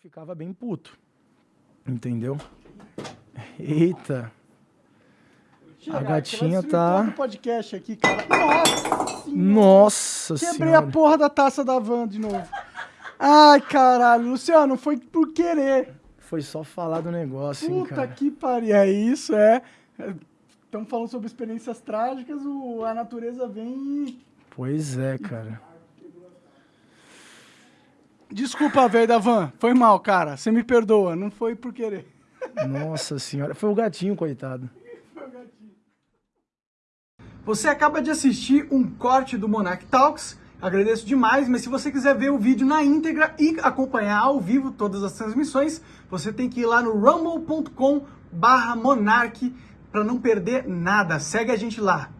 ficava bem puto. Entendeu? Eita. A gatinha tá. o podcast aqui, cara. Nossa! senhora. Nossa Quebrei senhora. a porra da taça da van de novo. Ai, caralho. Luciano, foi por querer. Foi só falar do negócio, hein, Puta cara. que pariu. É isso, é. Estamos falando sobre experiências trágicas, o, a natureza vem e... Pois é, cara. Desculpa, velho da van. Foi mal, cara. Você me perdoa. Não foi por querer. Nossa senhora. Foi o gatinho, coitado. Você acaba de assistir um corte do Monarch Talks. Agradeço demais, mas se você quiser ver o vídeo na íntegra e acompanhar ao vivo todas as transmissões, você tem que ir lá no rumble.com barra Monarch para não perder nada. Segue a gente lá.